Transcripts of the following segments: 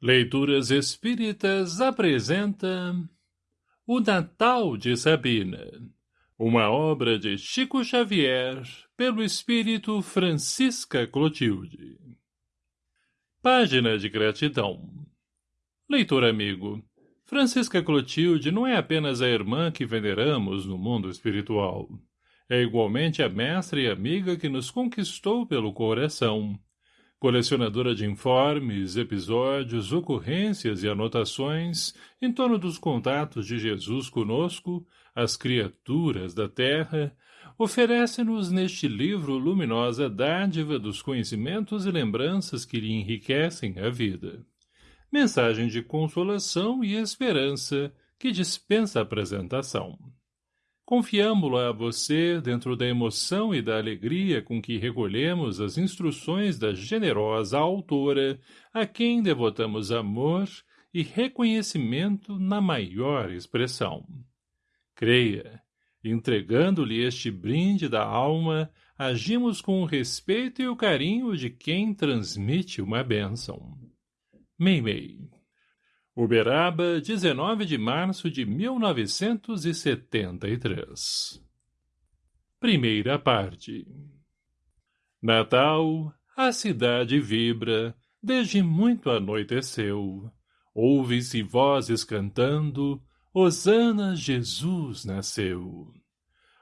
Leituras Espíritas apresenta O Natal de Sabina, uma obra de Chico Xavier, pelo espírito Francisca Clotilde. Página de gratidão. Leitor amigo, Francisca Clotilde não é apenas a irmã que veneramos no mundo espiritual. É igualmente a mestra e amiga que nos conquistou pelo coração, colecionadora de informes, episódios, ocorrências e anotações em torno dos contatos de Jesus conosco, as criaturas da Terra, oferece-nos neste livro luminosa dádiva dos conhecimentos e lembranças que lhe enriquecem a vida. Mensagem de consolação e esperança que dispensa apresentação. Confiamo-la a você dentro da emoção e da alegria com que recolhemos as instruções da generosa autora, a quem devotamos amor e reconhecimento na maior expressão. Creia, entregando-lhe este brinde da alma, agimos com o respeito e o carinho de quem transmite uma bênção. Meimei Uberaba, 19 de março de 1973 Primeira parte Natal, a cidade vibra, desde muito anoiteceu. Ouve-se vozes cantando, Osana Jesus nasceu.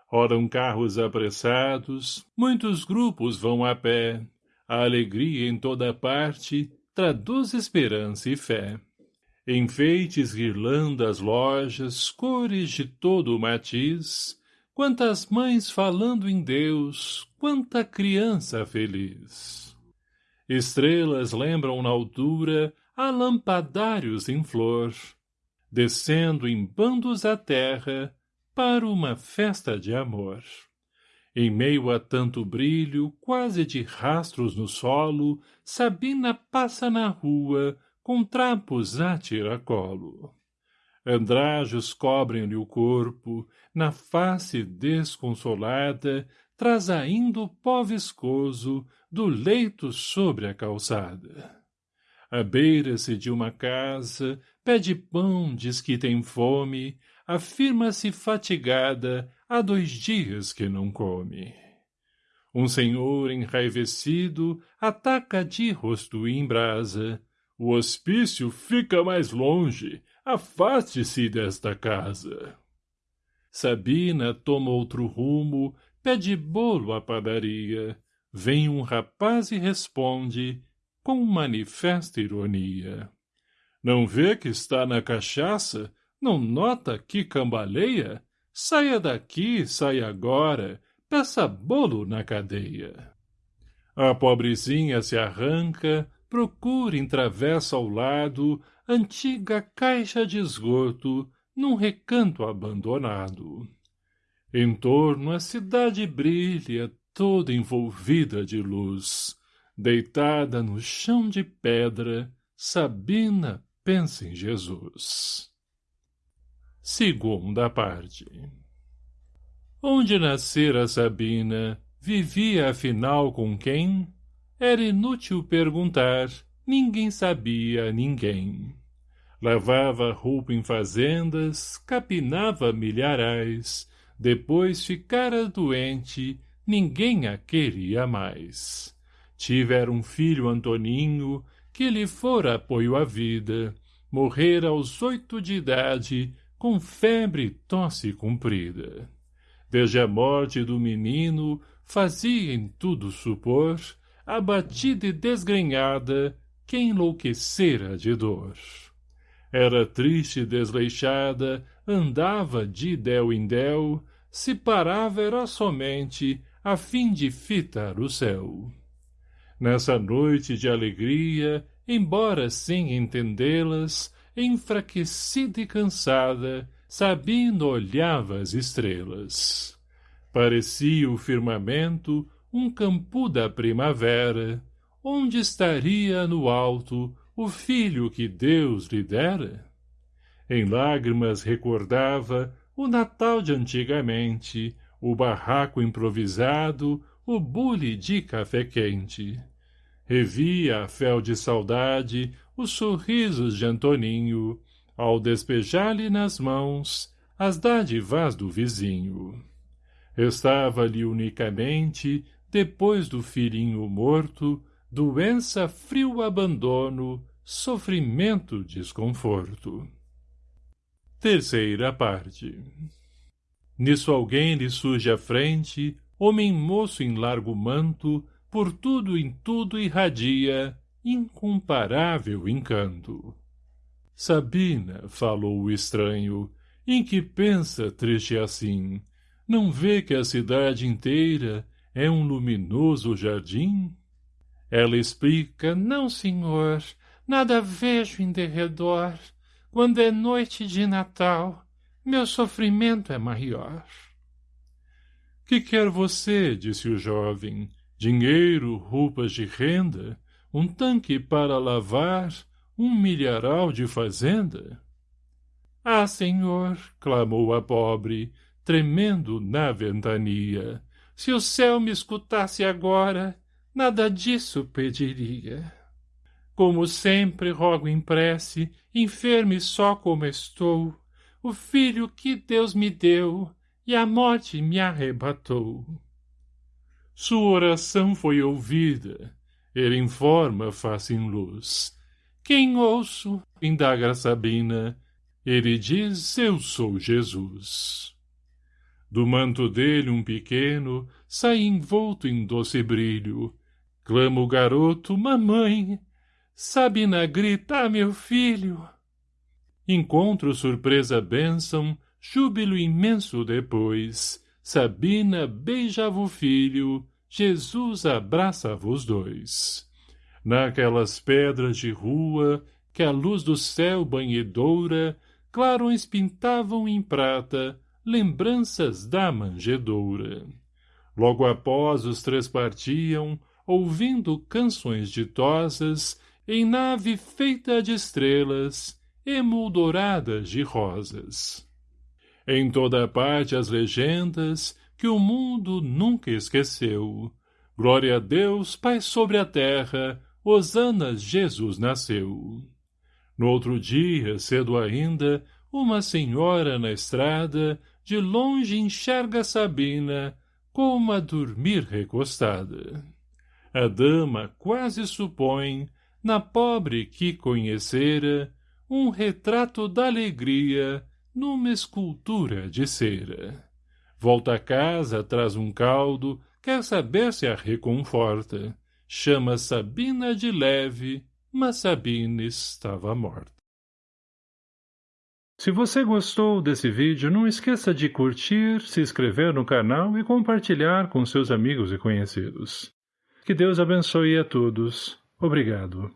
Rodam carros apressados, muitos grupos vão a pé. A alegria em toda parte traduz esperança e fé. Enfeites, guirlandas, lojas, cores de todo o matiz, quantas mães falando em Deus, quanta criança feliz. Estrelas lembram na altura a lampadários em flor, descendo em bandos à terra para uma festa de amor. Em meio a tanto brilho, quase de rastros no solo, Sabina passa na rua, com trapos a tiracolo. Andrajos cobrem-lhe o corpo, na face desconsolada, traz ainda o pó viscoso do leito sobre a calçada. À beira-se de uma casa, pede pão, diz que tem fome, afirma-se fatigada, há dois dias que não come. Um senhor enraivecido ataca de rosto em brasa, o hospício fica mais longe. Afaste-se desta casa. Sabina toma outro rumo, pede bolo à padaria. Vem um rapaz e responde, com manifesta ironia. Não vê que está na cachaça? Não nota que cambaleia? Saia daqui, saia agora, peça bolo na cadeia. A pobrezinha se arranca, procura em travessa ao lado antiga caixa de esgoto num recanto abandonado. Em torno a cidade brilha toda envolvida de luz. Deitada no chão de pedra, Sabina pensa em Jesus. Segunda parte Onde nascera Sabina, vivia afinal com quem? Era inútil perguntar, ninguém sabia ninguém. Lavava roupa em fazendas, capinava milharais, depois ficara doente, ninguém a queria mais. Tivera um filho Antoninho, que lhe fora apoio à vida, morrera aos oito de idade, com febre e tosse comprida. Desde a morte do menino, fazia em tudo supor abatida e desgrenhada, que enlouquecera de dor. Era triste e desleixada, andava de del em del, se parava era somente a fim de fitar o céu. Nessa noite de alegria, embora sem entendê-las, enfraquecida e cansada, Sabina olhava as estrelas. Parecia o firmamento um campo da primavera, onde estaria no alto o filho que Deus lhe dera? Em lágrimas recordava o Natal de antigamente, o barraco improvisado, o bule de café quente. Revia a fel de saudade os sorrisos de Antoninho, ao despejar-lhe nas mãos as dádivas do vizinho. Estava-lhe unicamente, depois do filhinho morto, doença, frio abandono, sofrimento, desconforto. Terceira parte Nisso alguém lhe surge à frente, homem moço em largo manto, por tudo em tudo irradia, incomparável encanto. Sabina, falou o estranho, em que pensa triste assim? Não vê que a cidade inteira é um luminoso jardim? Ela explica, não, senhor, nada vejo em derredor. Quando é noite de Natal, meu sofrimento é maior. Que quer você, disse o jovem, dinheiro, roupas de renda, um tanque para lavar, um milharal de fazenda? Ah, senhor, clamou a pobre, tremendo na ventania, se o céu me escutasse agora, nada disso pediria. Como sempre rogo em prece, enfermo e só como estou, o filho que Deus me deu, e a morte me arrebatou. Sua oração foi ouvida, ele informa face em luz. Quem ouço, indaga Sabina, ele diz, eu sou Jesus. Do manto dele um pequeno sai envolto em doce brilho. Clama o garoto, mamãe. Sabina grita, meu filho. Encontro surpresa bênção, júbilo imenso depois. Sabina beijava o filho, Jesus abraçava os dois. Naquelas pedras de rua, que a luz do céu banhedoura, clarões pintavam em prata, lembranças da manjedoura. Logo após os três partiam, ouvindo canções ditosas, em nave feita de estrelas, emoldoradas de rosas. Em toda parte as legendas que o mundo nunca esqueceu. Glória a Deus, Pai sobre a terra, Hosanas Jesus nasceu. No outro dia, cedo ainda, uma senhora na estrada, de longe enxerga Sabina, como a dormir recostada. A dama quase supõe, na pobre que conhecera, um retrato da alegria numa escultura de cera. Volta a casa, traz um caldo, quer saber se a reconforta. Chama Sabina de leve, mas Sabina estava morta. Se você gostou desse vídeo, não esqueça de curtir, se inscrever no canal e compartilhar com seus amigos e conhecidos. Que Deus abençoe a todos. Obrigado.